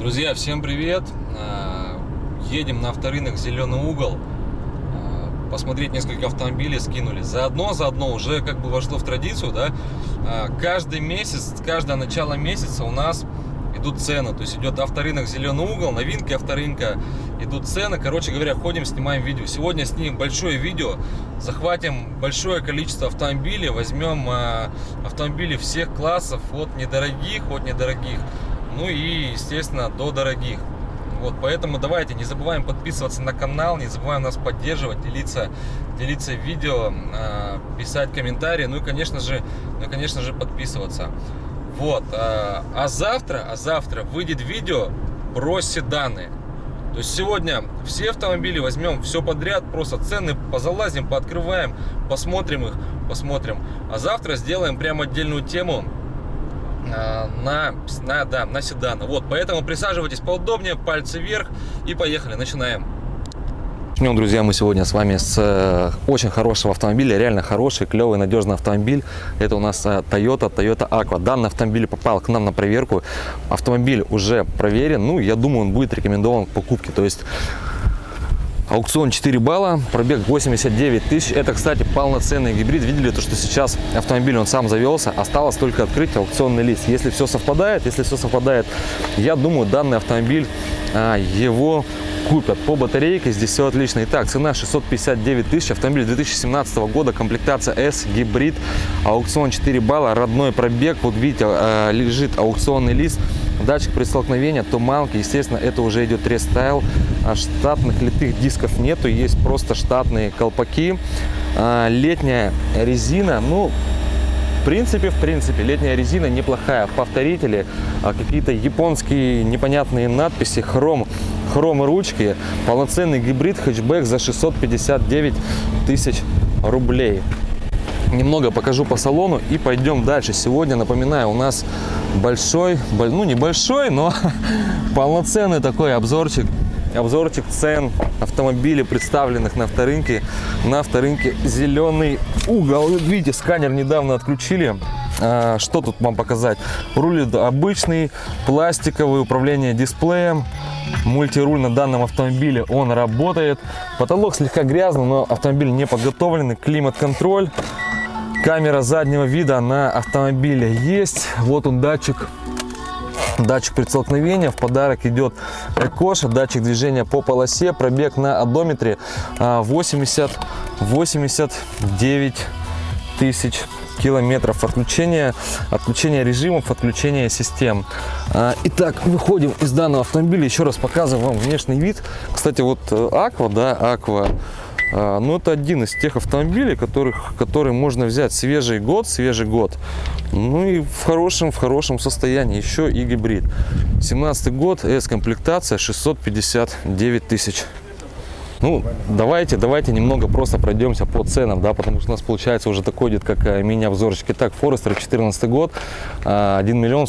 Друзья, всем привет! А, едем на авторынок «Зеленый угол». А, посмотреть несколько автомобилей скинули. Заодно, заодно уже как бы вошло в традицию, да, а, каждый месяц, каждое начало месяца у нас идут цены. То есть идет авторынок «Зеленый угол», новинки авторынка, идут цены. Короче говоря, ходим, снимаем видео. Сегодня снимем большое видео, захватим большое количество автомобилей, возьмем автомобили всех классов, от недорогих, от недорогих ну и, естественно, до дорогих. Вот, поэтому давайте не забываем подписываться на канал, не забываем нас поддерживать, делиться, делиться видео, э, писать комментарии, ну и, конечно же, ну, и, конечно же, подписываться. Вот, э, а завтра, а завтра выйдет видео про седаны. То есть сегодня все автомобили возьмем все подряд, просто цены позалазим, пооткрываем, посмотрим их, посмотрим. А завтра сделаем прям отдельную тему на, на, да, на седаны. Вот, поэтому присаживайтесь поудобнее, пальцы вверх и поехали, начинаем. Начнем, друзья, мы сегодня с вами с э, очень хорошего автомобиля, реально хороший, клевый, надежный автомобиль. Это у нас э, Toyota, Toyota Aqua. Данный автомобиль попал к нам на проверку. Автомобиль уже проверен, ну, я думаю, он будет рекомендован к покупке. То есть Аукцион 4 балла, пробег 89 тысяч. Это, кстати, полноценный гибрид. Видели то, что сейчас автомобиль он сам завелся. Осталось только открыть аукционный лист. Если все совпадает, если все совпадает, я думаю, данный автомобиль а, его купят. По батарейке здесь все отлично. Итак, цена 659 тысяч. Автомобиль 2017 года, комплектация S, гибрид, аукцион 4 балла, родной пробег. Вот видите, а, лежит аукционный лист датчик при столкновении, туманки, естественно, это уже идет рестайл. А штатных литых дисков нету, есть просто штатные колпаки. А, летняя резина, ну, в принципе, в принципе, летняя резина неплохая. Повторители, а, какие-то японские непонятные надписи, хром, хром ручки, полноценный гибрид хэтчбэк за 659 тысяч рублей немного покажу по салону и пойдем дальше. Сегодня, напоминаю, у нас большой, ну небольшой, но полноценный такой обзорчик обзорчик цен автомобилей, представленных на авторынке. На авторынке зеленый угол. Видите, сканер недавно отключили. А, что тут вам показать? Руль обычный, пластиковый, управление дисплеем. Мультируль на данном автомобиле, он работает. Потолок слегка грязный, но автомобиль не подготовленный. Климат-контроль. Камера заднего вида на автомобиле есть. Вот он датчик. Датчик предстолкновения. В подарок идет Экоша, датчик движения по полосе, пробег на одометре 80, а, 89 тысяч километров. Отключения отключения режимов отключения систем. А, итак выходим из данного автомобиля. Еще раз показываю вам внешний вид. Кстати вот аква да аква Но ну, это один из тех автомобилей, которых, который можно взять свежий год, свежий год. Ну и в хорошем, в хорошем состоянии. Еще и гибрид. 17 год, S-комплектация 659 тысяч. Ну, давайте, давайте немного просто пройдемся по ценам, да, потому что у нас получается уже такой идет, как э, мини-обзорчик. Итак, Форестер 14 год, 1 а, миллион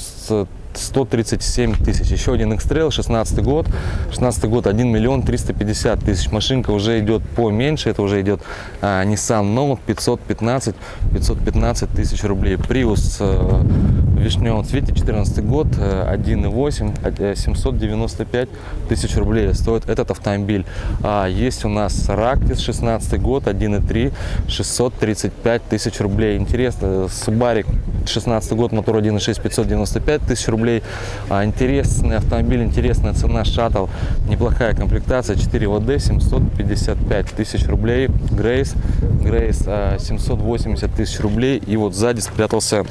137 тысяч. Еще один X-Trail, 16 год. 16 год 1 миллион 350 тысяч. Машинка уже идет поменьше. Это уже идет а, Nissan Note 515, 515 тысяч рублей. Prius в вишневом цвете, 14 год, 1,8, 795 тысяч рублей стоит этот автомобиль. А, есть у нас Ractis 16 год, 1,3, 635 тысяч рублей. Интересно, Subaru 16 год, мотор 1.6, 595 тысяч рублей. А, интересный автомобиль, интересная цена, шаттл, неплохая комплектация, 4 ВД, 755 тысяч рублей. Грейс, Грейс 780 тысяч рублей. И вот сзади спрятался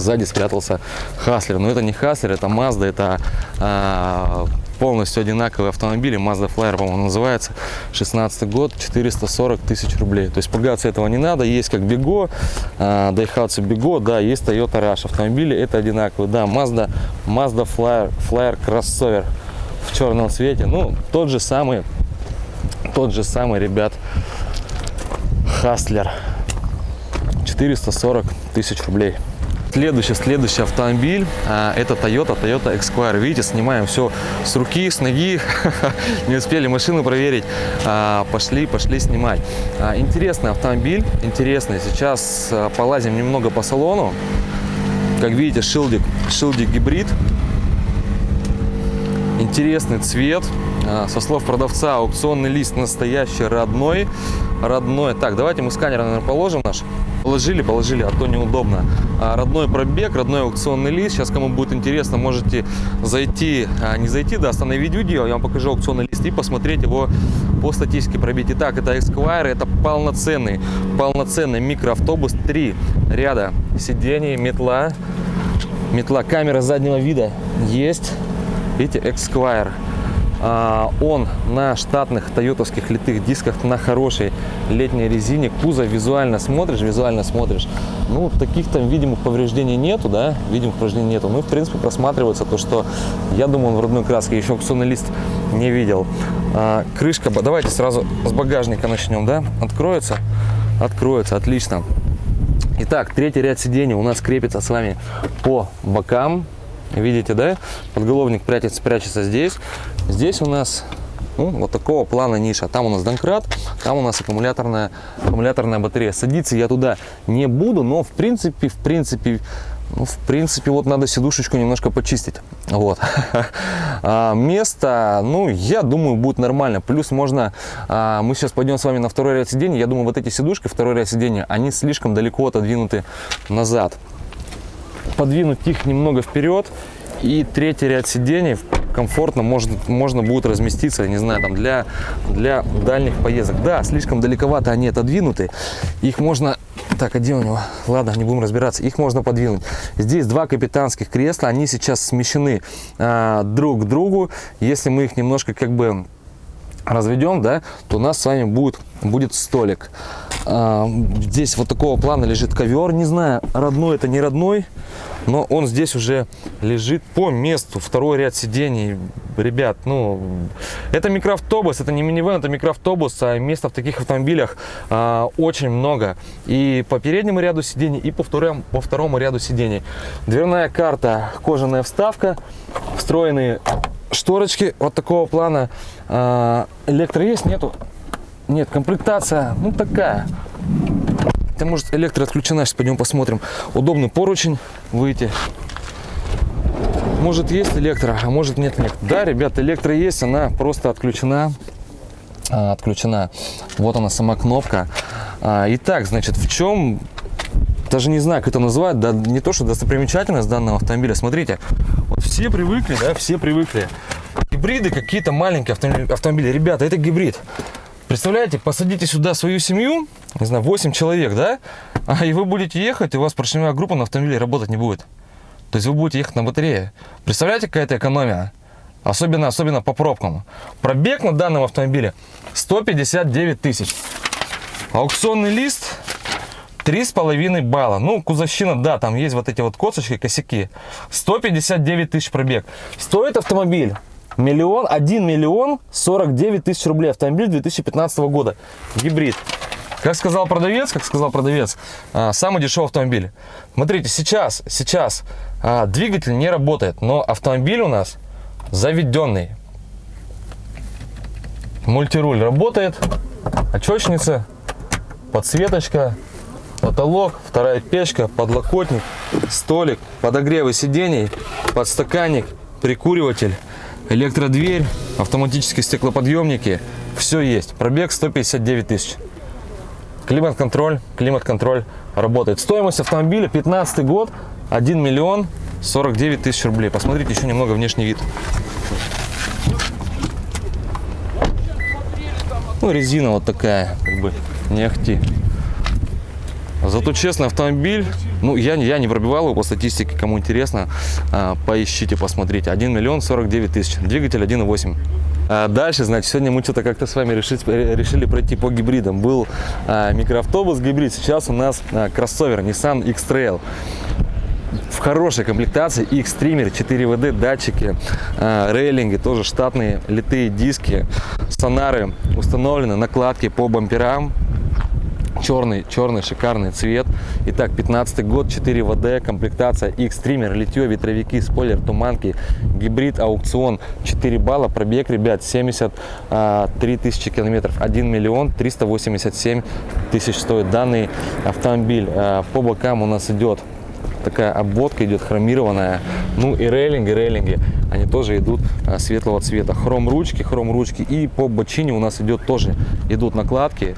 сзади спрятался Хаслер. Но это не Хаслер, это Mazda, это а, полностью одинаковые автомобили. Mazda Flyer, по-моему, называется. 16 год, 440 тысяч рублей. То есть пугаться этого не надо. Есть как Бего, Daihatsu Bego, да, есть Toyota Rush. Автомобили это одинаковые. Да, Mazda, Mazda Flyer, Flyer кроссовер в черном цвете. Ну, тот же самый, тот же самый, ребят, Хаслер. 440 тысяч рублей. Следующий, следующий автомобиль, а, это Toyota, Toyota Esquire. Видите, снимаем все с руки, с ноги. Не успели машину проверить. А, пошли, пошли снимать. А, интересный автомобиль, интересный. Сейчас полазим немного по салону. Как видите, шилдик, шилдик гибрид. интересный цвет. Со слов продавца, аукционный лист настоящий, родной. Родной. Так, давайте мы сканер, наверное, положим наш. Положили, положили, а то неудобно. А, родной пробег, родной аукционный лист. Сейчас, кому будет интересно, можете зайти, а, не зайти, да, остановить видео, я вам покажу аукционный лист и посмотреть его по статистике пробить. Итак, это Esquire, это полноценный, полноценный микроавтобус. Три ряда сидений, метла, метла, камера заднего вида есть. Видите, Esquire. А, он на штатных тойотовских литых дисках на хорошей летней резине. Кузов визуально смотришь, визуально смотришь. Ну, таких там видимых повреждений нету, да, видимых повреждений нету. Ну, в принципе, просматривается то, что я думаю, он в родной краске. Еще аукционный лист не видел. А, крышка, давайте сразу с багажника начнем, да, откроется? Откроется, отлично. Итак, третий ряд сидений у нас крепится с вами по бокам. Видите, да? Подголовник прячется, прячется здесь. Здесь у нас ну, вот такого плана ниша. Там у нас донкрат, там у нас аккумуляторная, аккумуляторная батарея. Садиться я туда не буду, но в принципе, в принципе, ну, в принципе, вот надо сидушечку немножко почистить. Вот. А, место, ну, я думаю, будет нормально. Плюс можно, а, мы сейчас пойдем с вами на второй ряд сидений. Я думаю, вот эти сидушки, второй ряд сидения, они слишком далеко отодвинуты назад подвинуть их немного вперед и третий ряд сидений комфортно может, можно будет разместиться, не знаю, там для, для дальних поездок. Да, слишком далековато они отодвинуты. Их можно... Так, а где у него? Ладно, не будем разбираться. Их можно подвинуть. Здесь два капитанских кресла. Они сейчас смещены а, друг к другу. Если мы их немножко как бы разведем, да, то у нас с вами будет, будет столик. А, здесь вот такого плана лежит ковер. Не знаю, родной это не родной но он здесь уже лежит по месту. Второй ряд сидений. Ребят, ну, это микроавтобус, это не минивэн, это микроавтобус, а места в таких автомобилях а, очень много. И по переднему ряду сидений, и по второму, по второму ряду сидений. Дверная карта, кожаная вставка, встроенные шторочки вот такого плана. А, электро есть? Нету? Нет, комплектация, ну, такая. Это может электро отключена, сейчас пойдем посмотрим. Удобный поручень выйти. Может есть электро, а может нет электро. Да, ребята, электро есть, она просто отключена. А, отключена. Вот она сама кнопка. А, итак, значит, в чем даже не знаю, как это называют, да, не то, что достопримечательность данного автомобиля. Смотрите, вот все привыкли, да, все привыкли. Гибриды какие-то маленькие автомобили. Ребята, это гибрид. Представляете, посадите сюда свою семью, не знаю, 8 человек, да? А, и вы будете ехать, и у вас поршневая группа на автомобиле работать не будет. То есть вы будете ехать на батарее. Представляете, какая это экономия? Особенно, особенно по пробкам. Пробег на данном автомобиле 159 тысяч. Аукционный лист 3,5 балла. Ну, кузовщина, да, там есть вот эти вот косточки, косяки. 159 тысяч пробег. Стоит автомобиль Миллион, 1 миллион 49 тысяч рублей. Автомобиль 2015 года. Гибрид. Как сказал продавец, как сказал продавец, а, самый дешевый автомобиль. Смотрите, сейчас, сейчас а, двигатель не работает, но автомобиль у нас заведенный. Мультируль работает, очечница, подсветочка, потолок, вторая печка, подлокотник, столик, подогревы сидений, подстаканник, прикуриватель электродверь, автоматические стеклоподъемники, все есть. Пробег 159 тысяч. Климат-контроль, климат-контроль работает. Стоимость автомобиля 15 год, 1 миллион 49 тысяч рублей. Посмотрите еще немного внешний вид. Ну, резина вот такая, как бы, не ахти. Зато честный автомобиль, ну, я, я не пробивал его по статистике, кому интересно, а, поищите, посмотрите. 1 миллион 49 тысяч, двигатель 1.8. А дальше, значит, сегодня мы что-то как-то с вами решить, решили пройти по гибридам. Был а, микроавтобус гибрид, сейчас у нас а, кроссовер Nissan X-Trail в хорошей комплектации X-Trimmer, 4WD датчики, э, рейлинги, тоже штатные литые диски, сонары установлены, накладки по бамперам, черный, черный шикарный цвет. Итак, 15 год, 4 ВД, комплектация X-Trimmer, литье, ветровики, спойлер, туманки, гибрид, аукцион, 4 балла, пробег, ребят, 73 а, тысячи километров, 1 миллион 387 тысяч стоит данный автомобиль. А, по бокам у нас идет такая обводка идет хромированная. Ну и рейлинги, рейлинги, они тоже идут а, светлого цвета. Хром ручки, хром ручки. И по бочине у нас идет тоже, идут накладки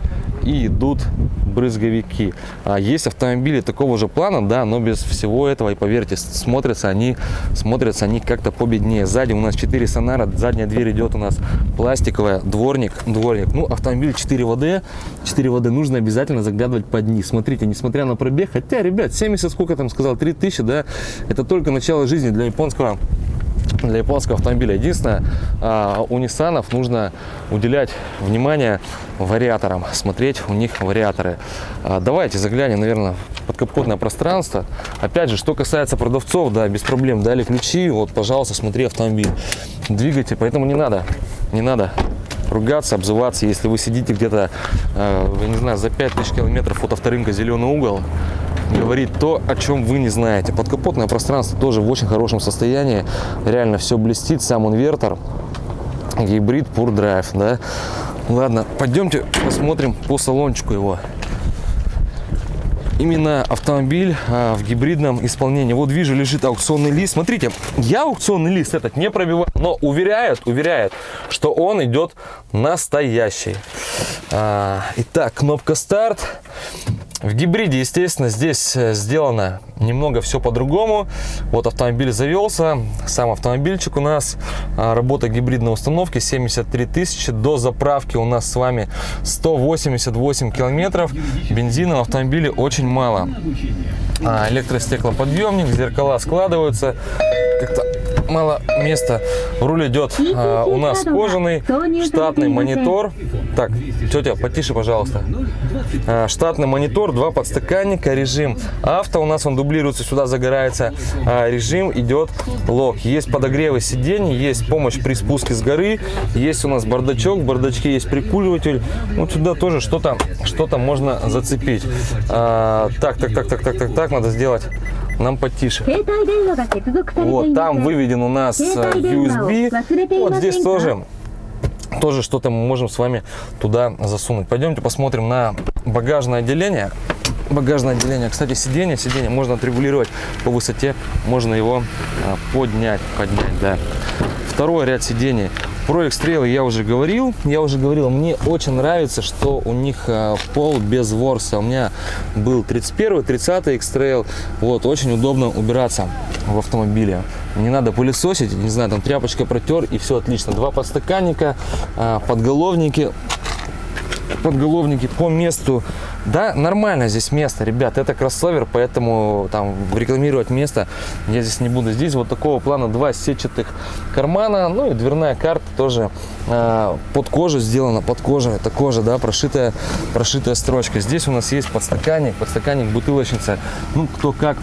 и идут брызговики. А есть автомобили такого же плана, да, но без всего этого. И поверьте, смотрятся они, смотрятся они как-то победнее. Сзади у нас 4 сонара, задняя дверь идет у нас пластиковая, дворник, дворник. Ну, автомобиль 4 ВД, 4 ВД нужно обязательно заглядывать под низ. Смотрите, несмотря на пробег, хотя, ребят, 70, сколько там сказал, 3000, да, это только начало жизни для японского для японского автомобиля. Единственное, а, у Nissan нужно уделять внимание вариаторам, смотреть у них вариаторы. А, давайте заглянем, наверное, под капотное пространство. Опять же, что касается продавцов, да, без проблем дали ключи, вот, пожалуйста, смотри автомобиль, двигайте, поэтому не надо, не надо ругаться, обзываться, если вы сидите где-то, э, не знаю, за 5000 километров от авторынка «Зеленый угол», говорит то, о чем вы не знаете. Подкапотное пространство тоже в очень хорошем состоянии. Реально все блестит, сам инвертор. Гибрид Pure Drive, да. Ладно, пойдемте посмотрим по салончику его. Именно автомобиль а, в гибридном исполнении. Вот вижу, лежит аукционный лист. Смотрите, я аукционный лист этот не пробиваю, но уверяет, уверяет, что он идет настоящий. А, итак, кнопка старт. В гибриде, естественно, здесь э, сделано немного все по-другому. Вот автомобиль завелся, сам автомобильчик у нас, а, работа гибридной установки 73 тысячи. До заправки у нас с вами 188 километров. Бензина в автомобиле очень мало. А, электростеклоподъемник, зеркала складываются. Мало места. Руль идет а, у нас кожаный, штатный монитор. Так, тетя, потише, пожалуйста. А, штатный монитор, два подстаканника, режим авто. У нас он дублируется, сюда загорается. А, режим идет лог. Есть подогревы сидений, есть помощь при спуске с горы. Есть у нас бардачок, в бардачке есть прикуриватель. Вот сюда тоже что-то что, -то, можно зацепить. А, так, так, так, так, так, так, так, надо сделать нам потише. Вот, там выведен у нас USB. Вот здесь тоже тоже что-то мы можем с вами туда засунуть. Пойдемте посмотрим на багажное отделение. Багажное отделение, кстати, сиденье, сиденье можно отрегулировать по высоте, можно его а, поднять, поднять, да. Второй ряд сидений про экстрейлы я уже говорил. Я уже говорил, мне очень нравится, что у них а, пол без ворса. У меня был 31 30 экстрейл. Вот, очень удобно убираться в автомобиле. Не надо пылесосить, не знаю, там тряпочка протер и все отлично. Два подстаканника, а, подголовники подголовники по месту. Да, нормально здесь место, ребят. Это кроссовер, поэтому там рекламировать место я здесь не буду. Здесь вот такого плана два сетчатых кармана. Ну и дверная карта тоже э, под кожу сделана, под кожу. Это кожа, да, прошитая, прошитая строчка. Здесь у нас есть подстаканник, подстаканник бутылочница. Ну, кто как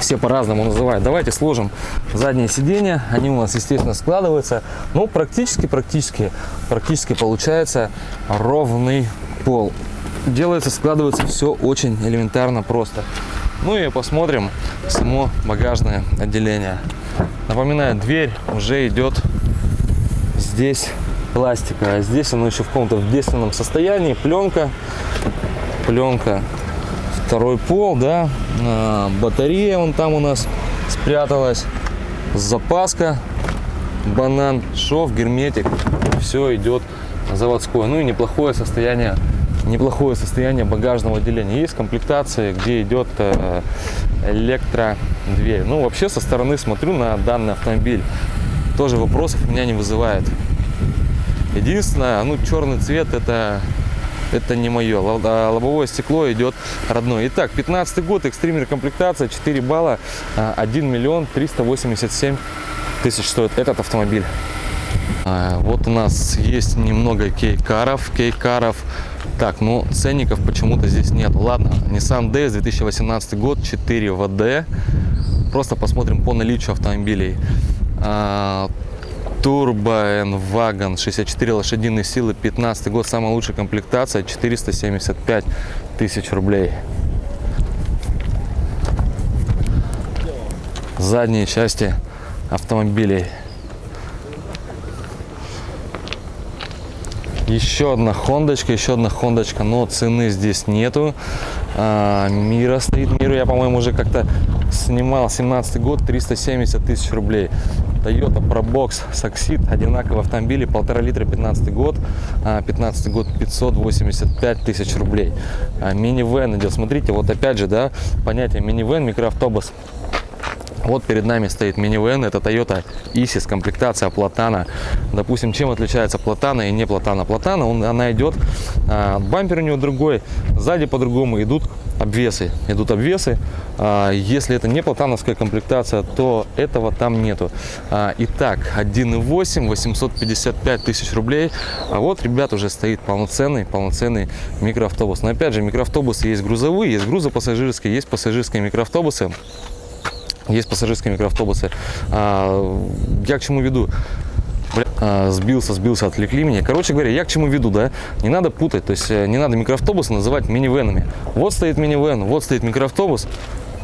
все по-разному называют. Давайте сложим задние сиденья. Они у нас, естественно, складываются. Ну, практически, практически, практически получается ровный пол. Делается, складывается все очень элементарно просто. Ну и посмотрим само багажное отделение. Напоминаю, дверь уже идет здесь пластиковая. Здесь оно еще в каком-то в действенном состоянии. Пленка, пленка второй пол, да, а, батарея вон там у нас спряталась, запаска, банан, шов, герметик, все идет заводское. Ну и неплохое состояние, неплохое состояние багажного отделения. Есть комплектации, где идет э, электродверь. Ну вообще со стороны смотрю на данный автомобиль, тоже вопросов у меня не вызывает. Единственное, ну черный цвет это это не мое. А, лобовое стекло идет родное. Итак, 15 год, экстример комплектация, 4 балла, 1 а, миллион 387 тысяч стоит этот автомобиль. А, вот у нас есть немного кейкаров, кейкаров. Так, ну ценников почему-то здесь нет. Ладно, Nissan DS 2018 год, 4 ВД. Просто посмотрим по наличию автомобилей. Turbo N-Wagon 64 лошадиные силы 15 год самая лучшая комплектация 475 тысяч рублей. Задние части автомобилей еще одна хондочка еще одна хондочка но цены здесь нету а, мира стоит миру я по-моему уже как-то снимал 17 год 370 тысяч рублей. Toyota Probox Succeed, одинаковые автомобили, полтора литра 15 год, 15 а, год 585 тысяч рублей. А, минивэн идет, смотрите, вот опять же, да, понятие минивэн, микроавтобус. Вот перед нами стоит минивэн, это Toyota Isis, комплектация Платана. Допустим, чем отличается Платана и не Платана? Платана, он, она идет, а, бампер у него другой, сзади по-другому идут обвесы. Идут обвесы. А, если это не платановская комплектация, то этого там нету. А, итак, 1.8, 855 тысяч рублей. А вот, ребят, уже стоит полноценный, полноценный микроавтобус. Но опять же, микроавтобусы есть грузовые, есть грузопассажирские, есть пассажирские микроавтобусы. Есть пассажирские микроавтобусы. А, я к чему веду? А, сбился, сбился, отвлекли меня. Короче говоря, я к чему веду, да? Не надо путать, то есть э, не надо микроавтобусы называть минивенами. Вот стоит минивен, вот стоит микроавтобус,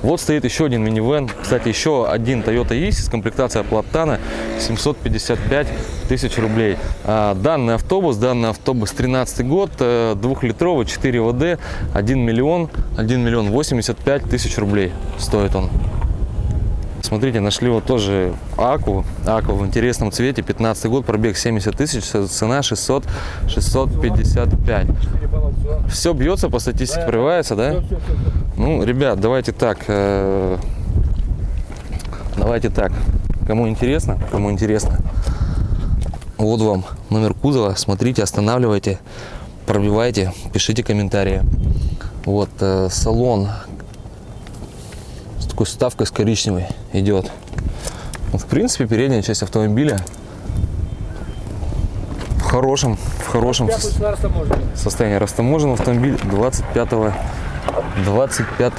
вот стоит еще один минивэн. Кстати, еще один Toyota Isis, комплектация Платана, 755 тысяч рублей. А, данный автобус, данный автобус 13 год, э, двухлитровый, 4 ВД, 1 миллион, 1 миллион 85 тысяч рублей стоит он. Смотрите, нашли вот тоже Аку. Аку в интересном цвете. 15 год, пробег 70 тысяч, цена 600, 655. Все бьется по статистике, прорывается, да? Ну, ребят, давайте так. Э, давайте так. Кому интересно, кому интересно. Вот вам номер кузова. Смотрите, останавливайте, пробивайте, пишите комментарии. Вот э, салон такой ставкой с коричневой идет. Вот, в принципе, передняя часть автомобиля в хорошем, в хорошем состоянии. Растаможен автомобиль 25 25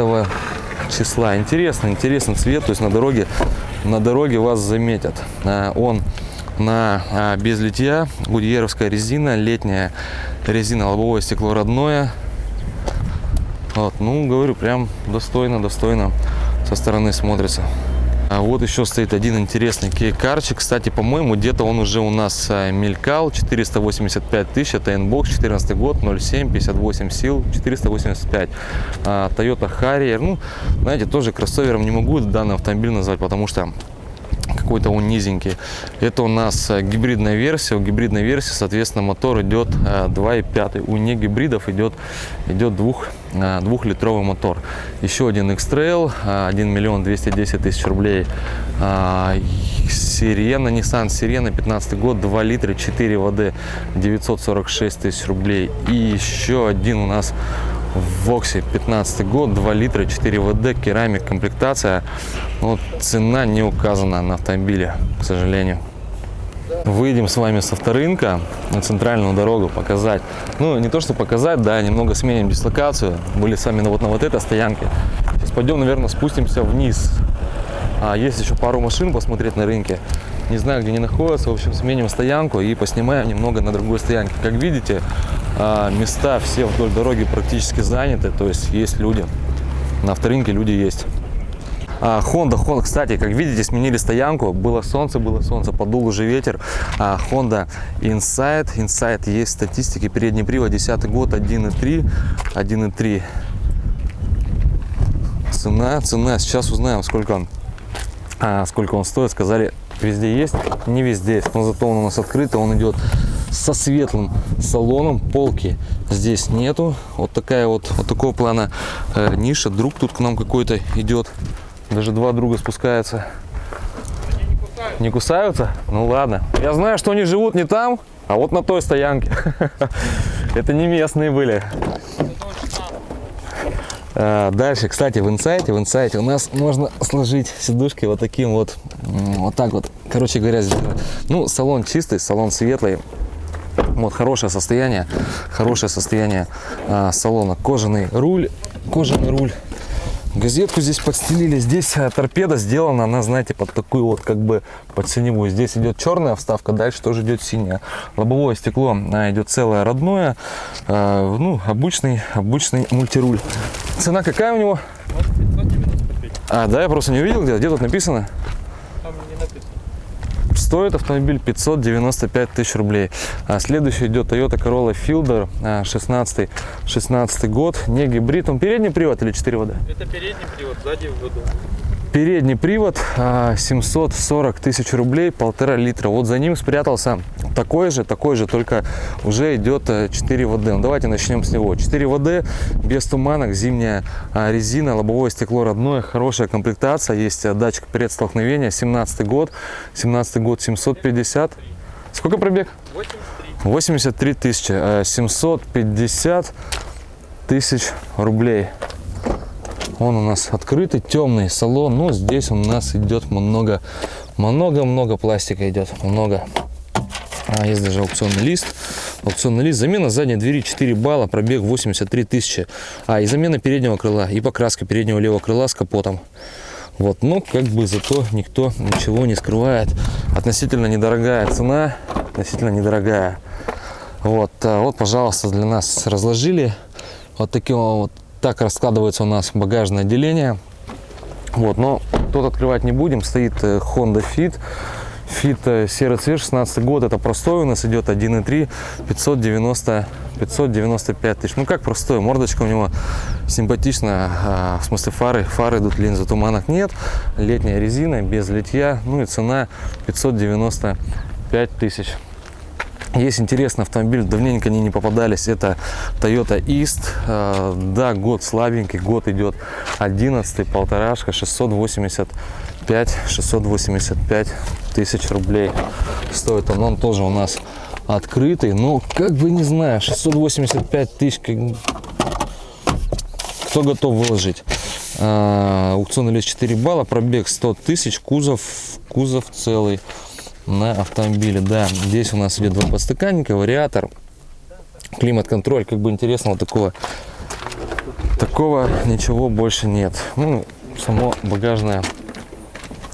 числа. Интересно, интересный цвет, то есть на дороге, на дороге вас заметят. А, он на а, без литья, гудьеровская резина, летняя резина, лобовое стекло родное. Вот, ну, говорю, прям достойно, достойно со стороны смотрится. А вот еще стоит один интересный кейкарчик. Кстати, по-моему, где-то он уже у нас а, мелькал. 485 тысяч. Это N-Box, 14 год, 0,7, 58 сил, 485. А, Toyota Harrier. Ну, знаете, тоже кроссовером не могу данный автомобиль назвать, потому что какой-то он низенький. Это у нас э, гибридная версия. У гибридной версии, соответственно, мотор идет 2,5. Э, у не гибридов идет, идет 2, э, двухлитровый мотор. Еще один X-Trail, 1 миллион 210 тысяч рублей. Сирена, Nissan Сирена, 15 год, 2 литра, 4 воды, 946 тысяч рублей. И еще один у нас в Воксе 15 год 2 литра 4 ВД керамик комплектация. Вот цена не указана на автомобиле к сожалению. Выйдем с вами с авторынка на центральную дорогу показать. Ну не то что показать да немного сменим дислокацию. Были сами вот на вот этой стоянке. Сейчас пойдем наверное спустимся вниз а есть еще пару машин посмотреть на рынке не знаю где они находятся в общем сменим стоянку и поснимаем немного на другой стоянке как видите а, места все вдоль дороги практически заняты, то есть есть люди. На авторынке люди есть. А, Honda, Honda, кстати, как видите, сменили стоянку. Было солнце, было солнце, подул уже ветер. А, Honda Insight. Insight есть статистики. Передний привод, 10 год, 1.3. 1.3. Цена, цена. Сейчас узнаем, сколько он, а, сколько он стоит. Сказали, везде есть, не везде есть. Но зато он у нас открытый, он идет со светлым салоном полки здесь нету вот такая вот вот такого плана э, ниша друг тут к нам какой-то идет даже два друга спускаются не кусаются. не кусаются ну ладно я знаю что они живут не там а вот на той стоянке это не местные были Дальше, кстати, в инсайте, в инсайте у нас можно сложить сидушки вот таким вот, вот так вот, короче говоря. Ну, салон чистый, салон светлый, вот хорошее состояние, хорошее состояние а, салона. Кожаный руль, кожаный руль. Газетку здесь подстелили. Здесь а, торпеда сделана, она, знаете, под такую вот как бы под синевую. Здесь идет черная вставка, дальше тоже идет синяя. Лобовое стекло а, идет целое родное. А, ну, обычный, обычный мультируль. Цена какая у него? А, да, я просто не увидел, где, где тут написано? Стоит автомобиль 595 тысяч рублей. А следующий идет Toyota Corolla Fielder 16, 16 год. Не гибрид. Он передний привод или 4 вода? Это передний привод, сзади в году. Передний привод 740 тысяч рублей, полтора литра. Вот за ним спрятался такой же, такой же, только уже идет 4 ВД. Ну, давайте начнем с него. 4 ВД, без туманок, зимняя резина, лобовое стекло родное, хорошая комплектация. Есть датчик предстолкновения, 17 год, 17 год 750. Сколько пробег? 83 тысячи, 750 тысяч рублей. Он у нас открытый, темный салон. Но здесь у нас идет много, много-много пластика идет. Много. А, есть даже аукционный лист. Аукционный лист. Замена задней двери 4 балла, пробег 83 тысячи. А, и замена переднего крыла, и покраска переднего левого крыла с капотом. Вот, но как бы зато никто ничего не скрывает. Относительно недорогая цена, относительно недорогая. Вот, а, вот, пожалуйста, для нас разложили вот таким вот так раскладывается у нас багажное отделение. Вот, но тут открывать не будем. Стоит э, Honda Fit. Fit э, серый цвет, 16 год. Это простой у нас идет 1.3, 590, 595 тысяч. Ну как простой, мордочка у него симпатичная. А, в смысле фары, фары идут, линзы туманок нет. Летняя резина, без литья. Ну и цена 595 тысяч. Есть интересный автомобиль, давненько они не попадались. Это Toyota East. А, да, год слабенький, год идет 11, полторашка, 685, 685 тысяч рублей стоит он. Он тоже у нас открытый. Ну, как бы не знаю, 685 тысяч, кто готов выложить? А, аукционный лист 4 балла, пробег 100 тысяч, кузов, кузов целый на автомобиле. Да, здесь у нас идет два подстаканника, вариатор, климат-контроль. Как бы интересного такого, такого ничего больше нет. Ну, само багажное,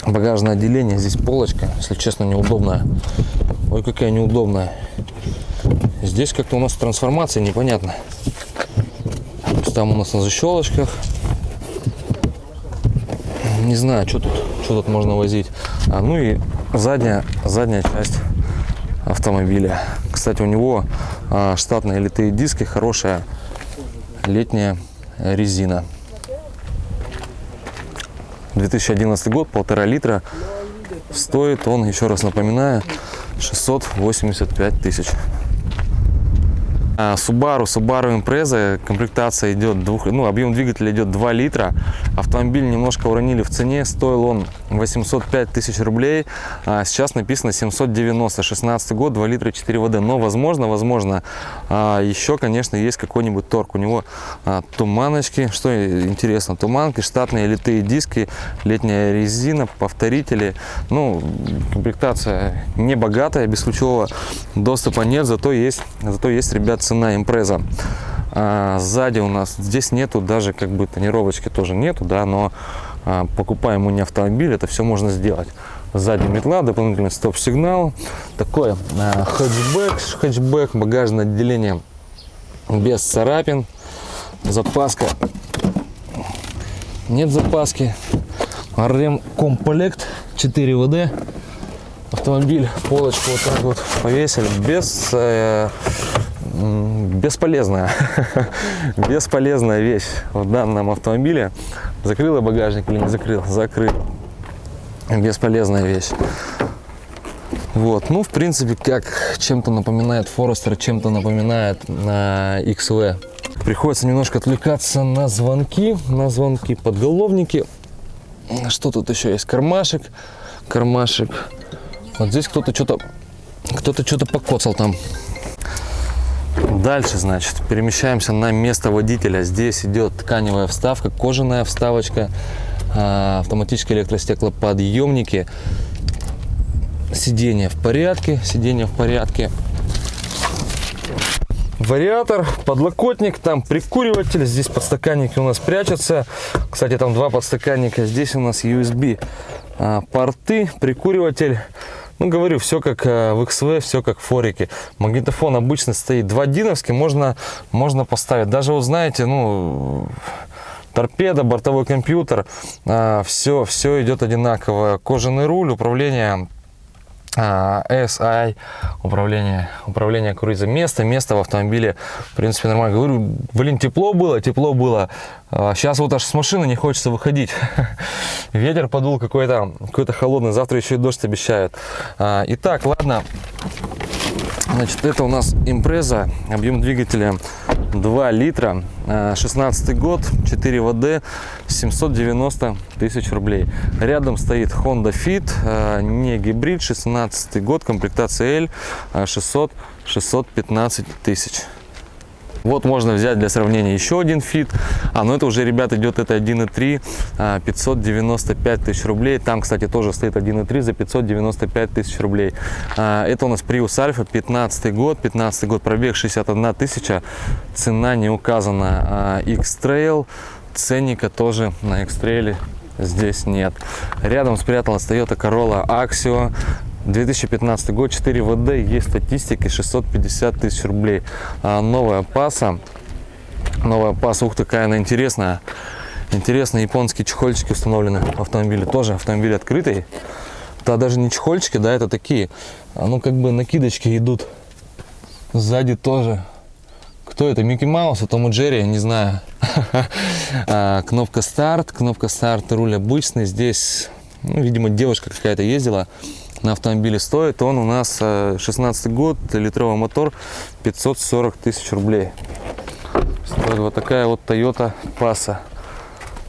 багажное отделение. Здесь полочка, если честно, неудобная. Ой, какая неудобная. Здесь как-то у нас трансформация непонятно. Там у нас на защелочках. Не знаю, что тут, что тут можно возить. А, ну и задняя, задняя часть автомобиля. Кстати, у него а, штатные литые диски, хорошая летняя резина. 2011 год, полтора литра. Стоит он, еще раз напоминаю, 685 тысяч. А, Subaru, Subaru Impreza, комплектация идет, двух, ну, объем двигателя идет 2 литра. Автомобиль немножко уронили в цене, стоил он 805 тысяч рублей. А сейчас написано 790, 16 год, 2 литра 4 воды. Но возможно, возможно, а, еще, конечно, есть какой-нибудь торг. У него а, туманочки, что интересно, туманки, штатные литые диски, летняя резина, повторители. Ну, комплектация не богатая, без ключевого доступа нет, зато есть, зато есть, ребят, цена импреза. А, сзади у нас здесь нету даже как бы тонировочки тоже нету, да, но покупаем мы не автомобиль, это все можно сделать. Сзади метла, дополнительный стоп-сигнал, такой а, хэтчбэк, хэтчбэк, багажное отделение без царапин, запаска, нет запаски, рем комплект 4 ВД, автомобиль, полочку вот так вот повесили, без э, бесполезная, бесполезная вещь в данном автомобиле. Закрыла багажник или не закрыл? Закрыл. Бесполезная вещь. Вот, ну, в принципе, как чем-то напоминает Forester, чем-то напоминает на XV. Приходится немножко отвлекаться на звонки, на звонки, подголовники. Что тут еще есть? Кармашек, кармашек. Вот здесь кто-то что-то, кто-то что-то покоцал там. Дальше, значит, перемещаемся на место водителя. Здесь идет тканевая вставка, кожаная вставочка, а, автоматические электростеклоподъемники. Сиденье в порядке, сиденье в порядке. Вариатор, подлокотник, там прикуриватель, здесь подстаканники у нас прячутся. Кстати, там два подстаканника, здесь у нас USB а, порты, прикуриватель. Ну, говорю, все как э, в XV, все как в Форике. Магнитофон обычно стоит 2 диновский, можно, можно поставить. Даже, вот знаете, ну, торпеда, бортовой компьютер, все, а, все идет одинаково. Кожаный руль, управление SI, управление, управление круизом. Место, место в автомобиле, в принципе, нормально. Говорю, блин, тепло было, тепло было. Сейчас вот аж с машины не хочется выходить. Ветер подул какой-то какой, -то, холодный, завтра еще и дождь обещают. А, итак, ладно. Значит, это у нас импреза, объем двигателя 2 литра, 16 год, 4 ВД, 790 тысяч рублей. Рядом стоит Honda Fit, не гибрид, 16 год, комплектация L, 600 615 тысяч. Вот можно взять для сравнения еще один фит. А, ну это уже, ребят, идет это 1.3, 595 а, тысяч рублей. Там, кстати, тоже стоит 1.3 за 595 тысяч рублей. А, это у нас Prius Alpha, 15 год, 15 год, пробег 61 тысяча. Цена не указана. А, X-Trail, ценника тоже на X-Trail здесь нет. Рядом спряталась Toyota Corolla Axio 2015 год, 4 ВД, есть статистики, 650 тысяч рублей. А новая паса, новая паса, ух, такая она интересная. Интересные японские чехольчики установлены в автомобиле, тоже автомобиль открытый. Да, даже не чехольчики, да, это такие, а ну как бы накидочки идут. Сзади тоже. Кто это? Микки Маус, а Том Джерри, не знаю. а, кнопка старт, кнопка старт, руль обычный. Здесь, ну, видимо, девушка какая-то ездила на автомобиле стоит. Он у нас 16 э, год, литровый мотор, 540 тысяч рублей. Стоит вот такая вот Toyota Passa.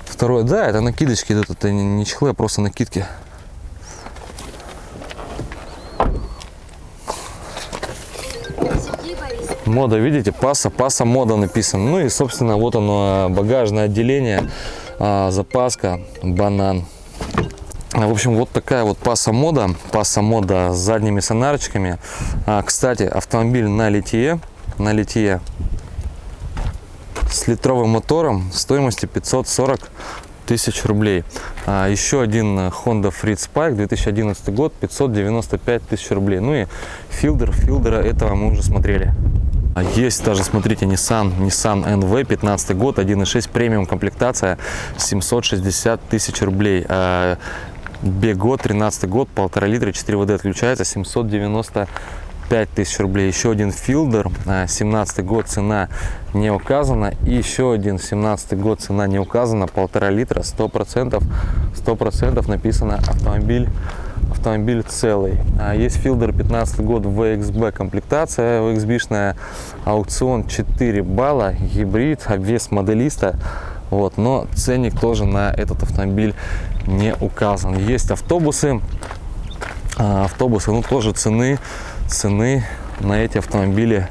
Второе, да, это накидочки идут, это не чехлы, а просто накидки. Мода, видите, паса, паса мода написано. Ну и, собственно, вот оно, багажное отделение, а, запаска, банан. В общем, вот такая вот паса мода. Паса мода с задними сонарочками. А, кстати, автомобиль на литье. На литье с литровым мотором стоимостью 540 тысяч рублей. А, еще один Honda Freed Spike 2011 год 595 тысяч рублей. Ну и филдер, филдера этого мы уже смотрели. А есть даже, смотрите, Nissan, Nissan NV, 15 год, 1.6 премиум комплектация, 760 тысяч рублей. А, Бего, 13 год, полтора литра, 4 ВД отключается, 795 тысяч рублей. Еще один Филдер, 17 год, цена не указана. И еще один 17 год, цена не указана, полтора литра, 100%, 100% написано автомобиль автомобиль целый. А есть Филдер 15 год VXB комплектация, VXB-шная аукцион 4 балла, гибрид, обвес моделиста. Вот, но ценник тоже на этот автомобиль не указан. Есть автобусы, а, автобусы, ну тоже цены, цены на эти автомобили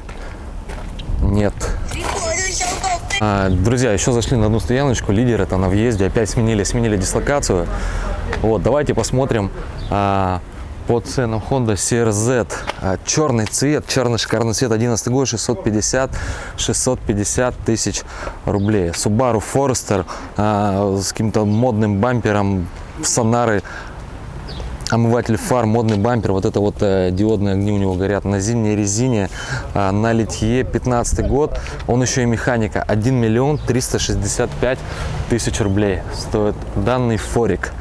нет. А, друзья, еще зашли на одну стояночку, лидер это на въезде, опять сменили, сменили дислокацию. Вот, давайте посмотрим а, по ценам Honda CRZ. А, черный цвет, черный шикарный цвет, 11 год, 650, 650 тысяч рублей. Subaru Forester а, с каким-то модным бампером, сонары, омыватель фар, модный бампер, вот это вот э, диодные огни у него горят на зимней резине, э, на литье, 15 год, он еще и механика, 1 миллион 365 тысяч рублей стоит данный форик.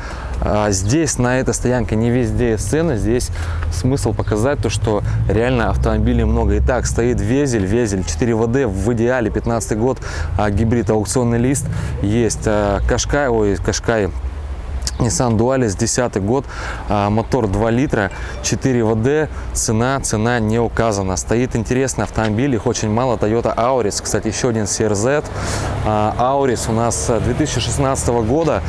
А здесь, на этой стоянке, не везде сцена. Здесь смысл показать то, что реально автомобилей много. Итак, стоит Везель, Везель 4 ВД в идеале, 15 год, а гибрид, аукционный лист. Есть а, Кашкай, ой, Кашкай Nissan Dualis 10 год, а, мотор 2 литра, 4 ВД, цена, цена не указана. Стоит интересный автомобиль, их очень мало, Toyota Auris, кстати, еще один CRZ. А, Auris у нас 2016 года,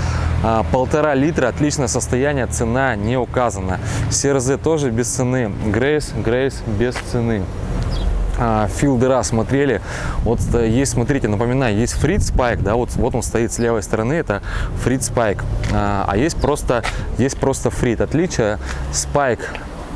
а, полтора литра, отличное состояние, цена не указана. CRZ тоже без цены, Grace, Grace без цены Fielder а смотрели. Вот э, есть, смотрите, напоминаю, есть Freed Spike, да, вот, вот он стоит с левой стороны, это Freed Spike. А, а есть просто, есть просто Freed. Отличие, Spike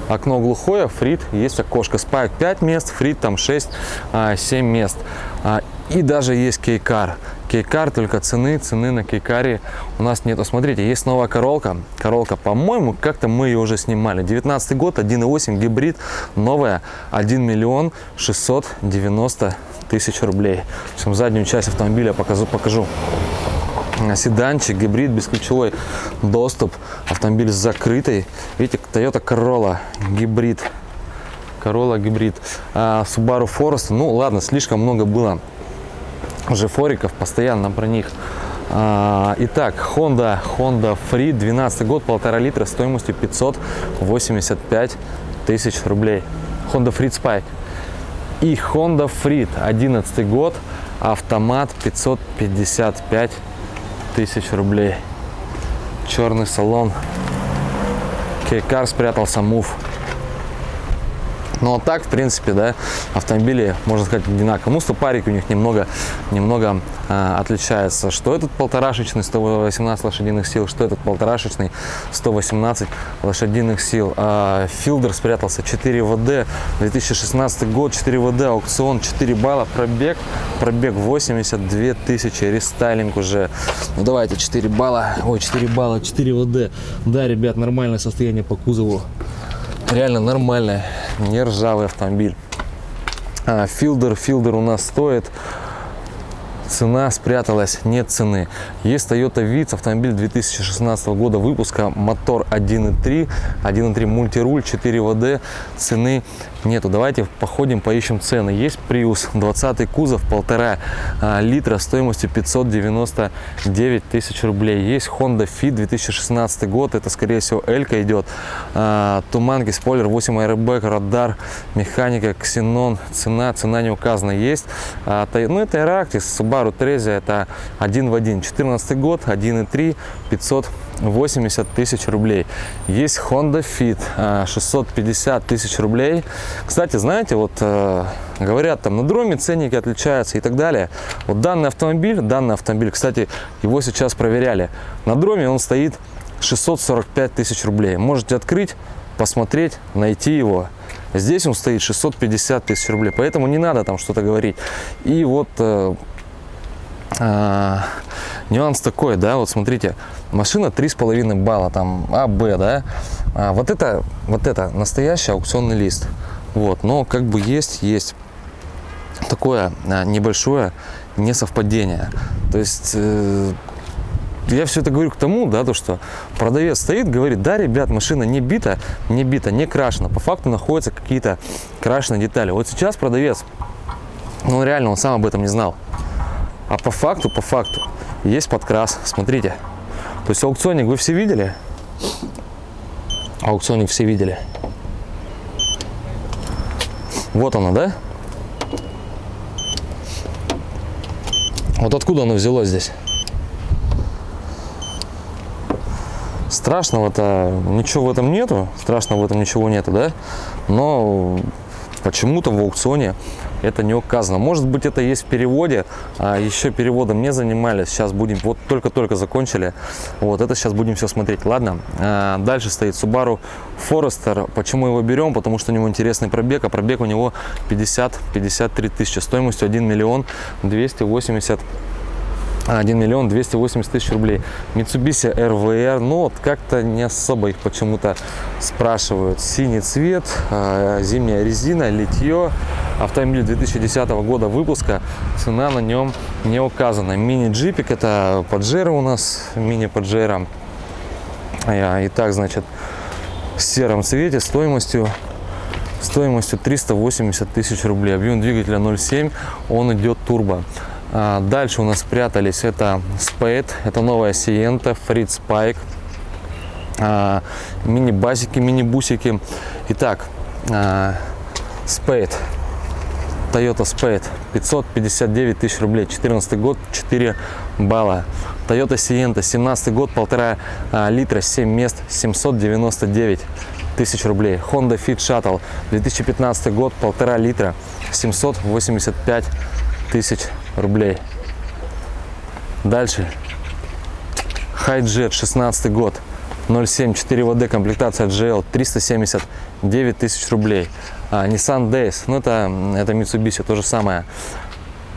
окно глухое, Freed есть окошко. Spike 5 мест, Freed там 6-7 а, мест. А, и даже есть кейкар. Кейкар, только цены, цены на кейкаре у нас нету. Смотрите, есть новая королка. Королка, по-моему, как-то мы ее уже снимали. 19 год, 1.8 гибрид, новая, 1 миллион 690 тысяч рублей. В общем, заднюю часть автомобиля покажу. покажу. Седанчик, гибрид, бесключевой доступ, автомобиль с закрытой. Видите, Toyota Corolla, гибрид. Corolla гибрид. А, Subaru Forest, ну ладно, слишком много было уже фориков, постоянно про них. А, итак, Honda, Honda Free, 12 год, полтора литра, стоимостью 585 тысяч рублей. Honda Freed Spike. И Honda Freed, 11 год, автомат 555 тысяч рублей. Черный салон. Кейкар спрятался, мув. Но а так, в принципе, да, автомобили, можно сказать, одинаковые. Ну, стопарики у них немного, немного э, отличаются. Что этот полторашечный 118 лошадиных сил, что этот полторашечный 118 лошадиных сил. Э, Филдер спрятался 4 ВД, 2016 год, 4 ВД, аукцион, 4 балла, пробег, пробег 82 тысячи, рестайлинг уже. Ну, давайте 4 балла, ой, 4 балла, 4 ВД. Да, ребят, нормальное состояние по кузову реально нормальная, не ржавый автомобиль. А, филдер, филдер у нас стоит цена спряталась, нет цены. Есть Toyota Vitz, автомобиль 2016 года выпуска, мотор 1.3, 1.3 мультируль, 4 ВД, цены нету. Давайте походим, поищем цены. Есть Prius, 20 кузов, полтора а, литра, стоимостью 599 тысяч рублей. Есть Honda Fit, 2016 год, это скорее всего Элька идет. А, туманки, спойлер, 8 airbag, радар, механика, ксенон, цена, цена не указана. Есть, а, ну это Eractis, Subaru Trezia, это один в один. 14 год, 1.3, 580 тысяч рублей. Есть Honda Fit, 650 тысяч рублей. Кстати, знаете, вот э, говорят, там на дроме ценники отличаются и так далее. Вот данный автомобиль, данный автомобиль, кстати, его сейчас проверяли. На дроме он стоит 645 тысяч рублей. Можете открыть, посмотреть, найти его. Здесь он стоит 650 тысяч рублей, поэтому не надо там что-то говорить. И вот э, э, нюанс такой, да, вот смотрите, машина 3,5 балла, там А, Б, да, а вот это, вот это настоящий аукционный лист. Вот, но как бы есть, есть такое а, небольшое несовпадение. То есть э, я все это говорю к тому, да, то, что продавец стоит, говорит, да, ребят, машина не бита, не бита, не крашена. По факту находятся какие-то крашеные детали. Вот сейчас продавец, ну реально, он сам об этом не знал. А по факту, по факту, есть подкрас. Смотрите. То есть аукционник вы все видели? Аукционник все видели. Вот оно, да? Вот откуда оно взялось здесь? Страшного-то ничего в этом нету, страшного в этом ничего нету, да? Но почему-то в аукционе это не указано. Может быть, это есть в переводе, а еще переводом не занимались. Сейчас будем, вот только-только закончили. Вот это сейчас будем все смотреть. Ладно, а, дальше стоит Subaru Forester. Почему его берем? Потому что у него интересный пробег, а пробег у него 50-53 тысячи, стоимостью 1 миллион 280 1 миллион 280 тысяч рублей. Mitsubishi RVR, ну вот как-то не особо их почему-то спрашивают. Синий цвет, а, зимняя резина, литье. Автомобиль 2010 года выпуска, цена на нем не указана. Мини-джипик, это Паджеро у нас, мини-Паджеро. Итак, значит, в сером цвете стоимостью стоимостью 380 тысяч рублей. Объем двигателя 0,7, он идет турбо. А, дальше у нас спрятались это Spade, это новая Sienta, Fritz Spike, а, мини-басики, мини-бусики. Итак, а, Spade, Toyota Spade, 559 тысяч рублей, 14 год, 4 балла. Toyota Sienta, 17 год, полтора литра, 7 мест, 799 тысяч рублей. Honda Fit Shuttle, 2015 год, полтора литра, 785 тысяч. Дальше. Хайджет, 16 год. 0,7, 4 ВД, комплектация GL, 379 тысяч рублей. А, Nissan Days, ну это, это Mitsubishi, то же самое.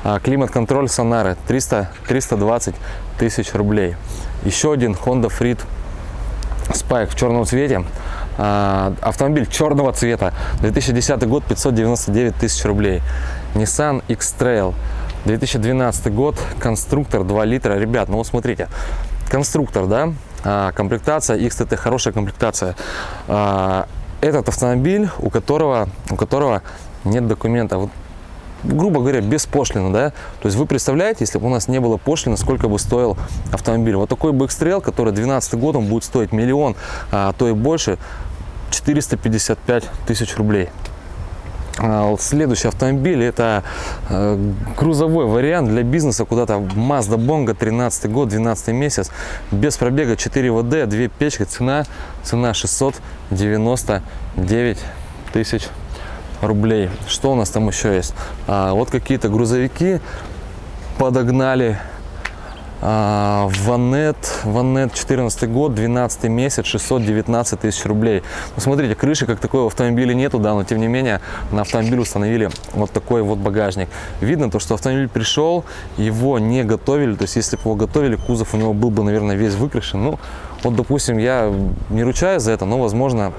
А, Климат-контроль Сонары, 300, 320 тысяч рублей. Еще один Honda Freed Spike в черном цвете. А, автомобиль черного цвета, 2010 год, 599 тысяч рублей. Nissan X-Trail, 2012 год, конструктор 2 литра. Ребят, ну вот смотрите, конструктор, да, а, комплектация XTT, хорошая комплектация. А, этот автомобиль, у которого, у которого нет документа. Вот, грубо говоря, без пошлины, да. То есть вы представляете, если бы у нас не было пошлины, сколько бы стоил автомобиль. Вот такой X-Trail, который 12 год, он будет стоить миллион, а то и больше, 455 тысяч рублей. А, следующий автомобиль это э, грузовой вариант для бизнеса куда-то Mazda Bongo 13 год 12 месяц без пробега 4 ВД 2 печки цена цена 699 тысяч рублей. Что у нас там еще есть? А, вот какие-то грузовики подогнали Ванет, Ванет 14 год, 12 месяц, 619 тысяч рублей. Ну, смотрите, крыши как такой в автомобиле нету, да, но тем не менее на автомобиль установили вот такой вот багажник. Видно то, что автомобиль пришел, его не готовили, то есть если бы его готовили, кузов у него был бы, наверное, весь выкрашен. Ну, вот, допустим, я не ручаюсь за это, но, возможно,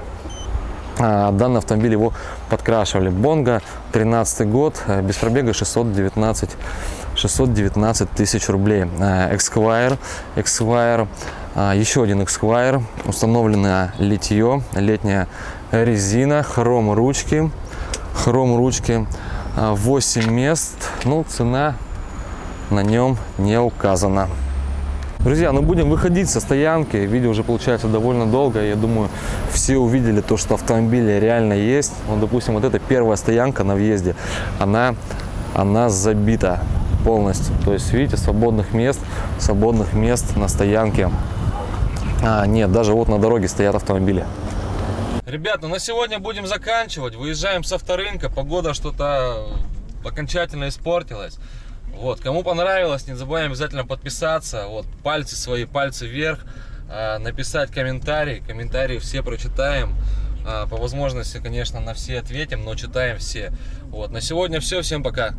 а, данный автомобиль его подкрашивали. Бонга 13 год, без пробега 619 619 тысяч рублей. Esquire, Esquire, еще один Esquire, установленное литье, летняя резина, хром ручки, хром ручки, 8 мест, ну цена на нем не указана. Друзья, ну будем выходить со стоянки. Видео уже получается довольно долго. Я думаю, все увидели то, что автомобили реально есть. Вот, допустим, вот эта первая стоянка на въезде, она, она забита полностью. То есть, видите, свободных мест, свободных мест на стоянке а, нет. Даже вот на дороге стоят автомобили. Ребят, ну на сегодня будем заканчивать. Выезжаем с авторынка. Погода что-то окончательно испортилась. Вот, кому понравилось, не забываем обязательно подписаться. Вот, пальцы свои, пальцы вверх. Э, написать комментарий. Комментарии все прочитаем. Э, по возможности, конечно, на все ответим, но читаем все. Вот, на сегодня все. Всем пока.